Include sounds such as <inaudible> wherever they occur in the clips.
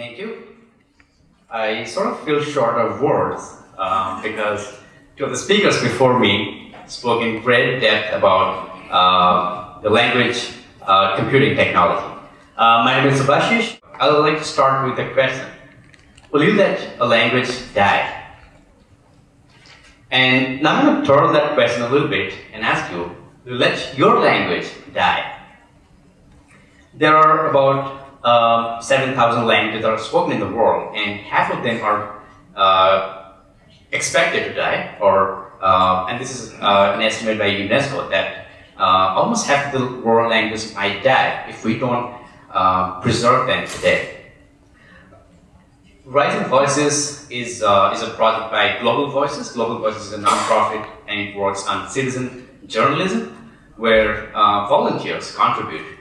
Thank you. I sort of feel short of words um, because two of the speakers before me spoke in great depth about uh, the language uh, computing technology. Uh, my name is Subhashish. I would like to start with a question. Will you let a language die? And now I'm going to turn that question a little bit and ask you, will you let your language die? There are about uh, 7,000 languages are spoken in the world, and half of them are uh, expected to die, or uh, and this is uh, an estimate by UNESCO that uh, almost half of the world languages might die if we don't uh, preserve them today. Rising Voices is, is a project by Global Voices. Global Voices is a nonprofit and it works on citizen journalism where volunteers contribute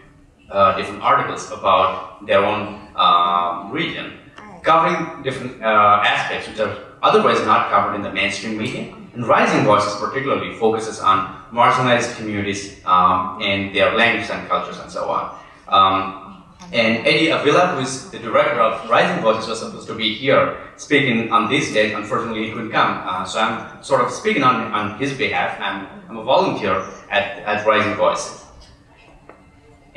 uh, different articles about their own uh, region, covering different uh, aspects which are otherwise not covered in the mainstream media. And Rising Voices particularly focuses on marginalized communities um, and their languages and cultures and so on. Um, and Eddie Avila, who is the director of Rising Voices, was supposed to be here speaking on this day. Unfortunately, he couldn't come. Uh, so I'm sort of speaking on, on his behalf. I'm, I'm a volunteer at, at Rising Voices.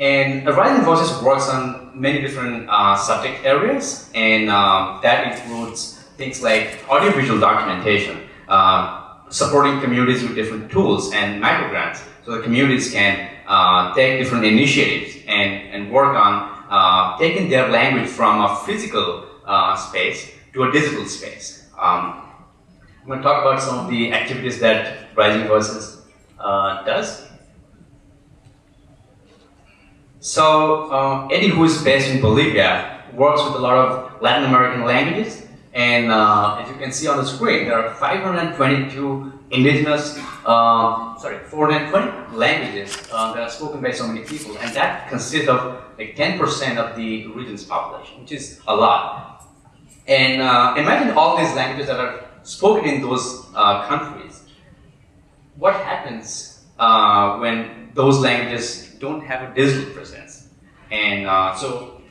And Rising Voices works on many different uh, subject areas, and uh, that includes things like audiovisual documentation, uh, supporting communities with different tools and microgrants, so the communities can uh, take different initiatives and, and work on uh, taking their language from a physical uh, space to a digital space. Um, I'm going to talk about some of the activities that Rising Voices does. So uh, Eddie, who is based in Bolivia, works with a lot of Latin American languages. And uh, as you can see on the screen, there are 522 indigenous, uh, sorry, 420 languages that are spoken by so many people, and that consists of like 10% of the region's population, which is a lot. And uh, imagine all these languages that are spoken in those uh, countries. What happens uh, when those languages don't have a digital presence? And uh, so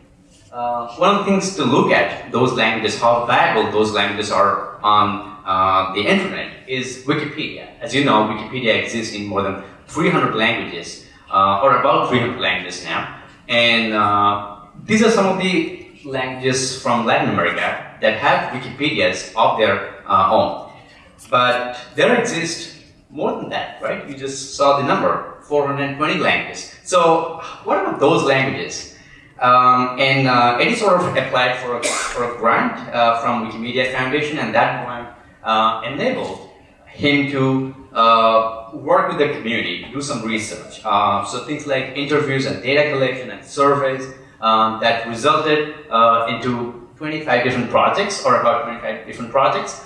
uh, one of the things to look at those languages, how viable those languages are on uh, the internet is Wikipedia. As you know, Wikipedia exists in more than 300 languages, uh, or about 300 languages now. And uh, these are some of the languages from Latin America that have Wikipedias of their uh, own. But there exist more than that, right? You just saw the number, 420 languages. So what about those languages? Um, and uh, Eddie sort of applied for a, for a grant uh, from Wikimedia Foundation, and that grant uh, enabled him to uh, work with the community, do some research. Uh, so things like interviews and data collection and surveys um, that resulted uh, into 25 different projects, or about 25 different projects.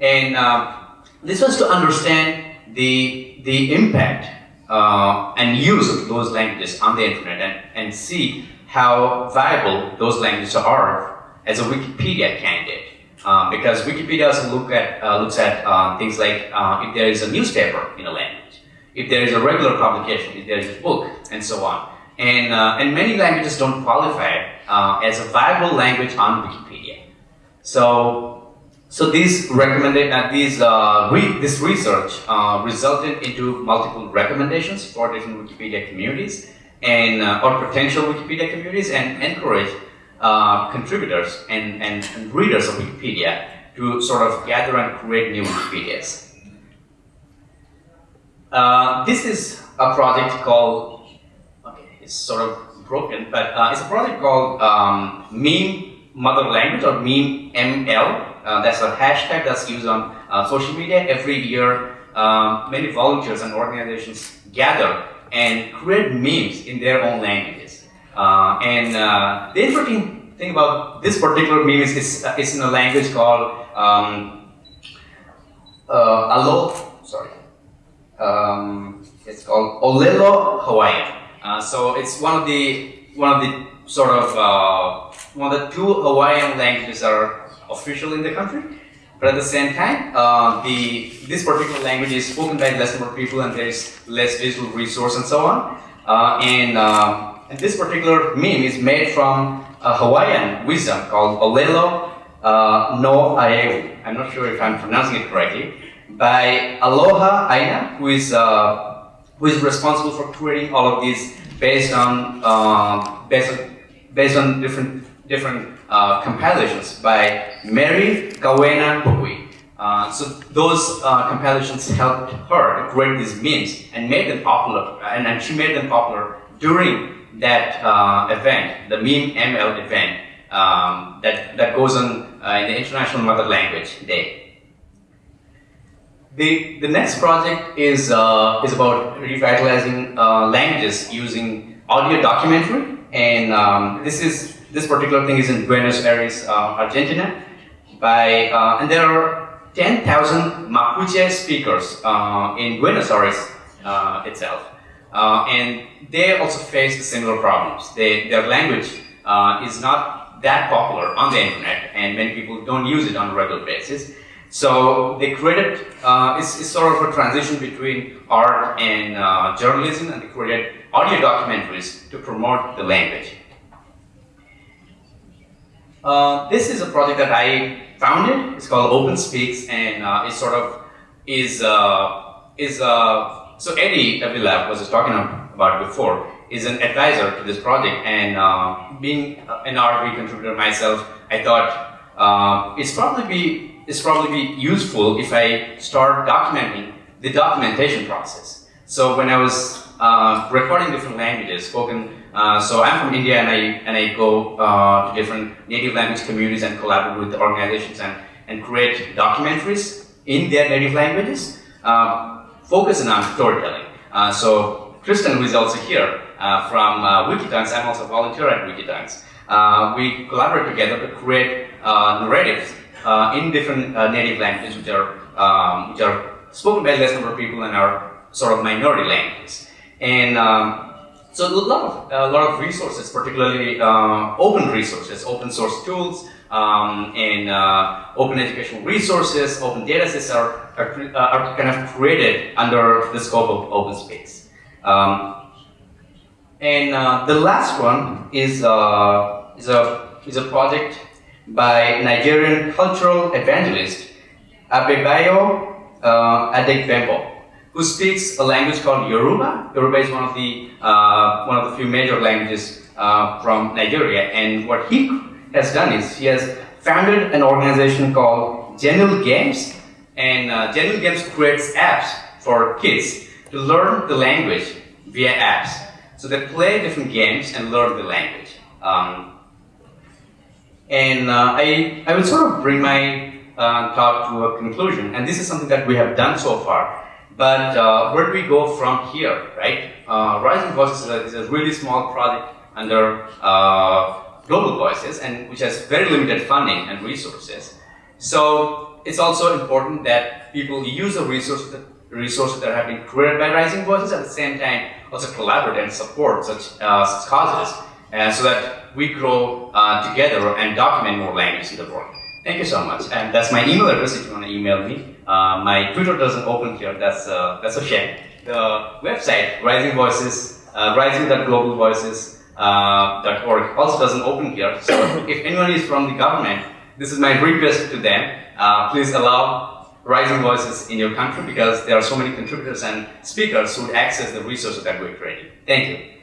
And um, this was to understand the, the impact uh, and use those languages on the internet and, and see how viable those languages are as a Wikipedia candidate. Um, because Wikipedia also look at, uh, looks at uh, things like uh, if there is a newspaper in a language, if there is a regular publication, if there is a book, and so on. And, uh, and many languages don't qualify uh, as a viable language on Wikipedia. So, so these recommended, uh, these, re this research resulted into multiple recommendations for different Wikipedia communities and or potential Wikipedia communities and encourage uh, contributors and, and, and, readers of Wikipedia to sort of gather and create new Wikipedias. Uh, this is a project called, okay, it's sort of broken, but uh, it's a project called um, Meme Mother Language or Meme ML. Uh, that's a hashtag that's used on uh, social media. Every year, um, many volunteers and organizations gather and create memes in their own languages. Uh, and uh, the interesting thing about this particular meme is it's, uh, it's in a language called um, Alo, sorry, um, it's called Olelo Hawaiian. So it's one of the one of the sort of one of the two Hawaiian languages that are official in the country. But at the same time, uh, the this particular language is spoken by less number of people, and there is less digital resource and so on. Uh, and and this particular meme is made from a Hawaiian wisdom called Olelo uh, no Aeu. I'm not sure if I'm pronouncing it correctly. By Aloha Aina, who is uh, who is responsible for creating all of these based on uh, based on based on different different uh, compilations by Mary Kawena Pukui. Uh, so those uh, compilations helped her create these memes and made them popular, and, and she made them popular during that uh, event, the Meme ML event um, that, that goes on uh, in the International Mother Language Day. The, the next project is, uh, is about revitalizing uh, languages using audio documentary, and um, this is this particular thing is in Buenos Aires, Argentina, by and there are 10,000 Mapuche speakers uh, in Buenos Aires uh, itself. Uh, and they also face similar problems. They, their language uh, is not that popular on the internet, and many people don't use it on a regular basis. So they created, uh, it's, it's, sort of a transition between art and uh, journalism, and they created audio documentaries to promote the language. This is a project that I founded. It's called Open Speaks, and uh, it sort of is uh, is uh, so Eddie Avila was just talking about before is an advisor to this project, and uh, being an RV contributor myself, I thought uh, it's probably be it's probably be useful if I start documenting the documentation process. So when I was uh, recording different languages spoken uh, so I'm from India and I, and I go uh, to different native language communities and collaborate with the organizations and, and create documentaries in their native languages, uh, focusing on storytelling. Uh, so Kristen, who is also here uh, from uh, Wikitongues, I'm also a volunteer at Wikitongues. we collaborate together to create narratives in different native languages which are, um, which are spoken by less number of people and are sort of minority languages. And um, so a lot of a lot of resources, particularly uh, open resources, open source tools, um, and uh, open educational resources, open data sets are, are, uh, are, kind of created under the scope of Open Speaks. Um, and uh, the last one is, uh, is, a, is a project by Nigerian cultural evangelist Adebayo uh, Adegbembo who speaks a language called Yoruba. Yoruba is one of the uh, one of the few major languages uh, from Nigeria, and what he has done is he has founded an organization called Genii Games, and uh, Genii Games creates apps for kids to learn the language via apps. So they play different games and learn the language. Um, and uh, I, I will sort of bring my uh, talk to a conclusion, and this is something that we have done so far. But uh, where do we go from here, right? Uh, Rising Voices is a, is a, really small project under uh, Global Voices, and which has very limited funding and resources. So it's also important that people use the resources that, resources that have been created by Rising Voices at the same time also collaborate and support such, uh, such causes, uh, so that we grow uh, together and document more language in the world. Thank you so much. And that's my email address if you want to email me. Uh, my Twitter doesn't open here. That's uh, that's a shame. The website Rising Voices, uh, rising.globalvoices.org uh, also doesn't open here. So <coughs> if anyone is from the government, this is my request to them. Uh, please allow Rising Voices in your country because there are so many contributors and speakers who would access the resources that we're creating. Thank you.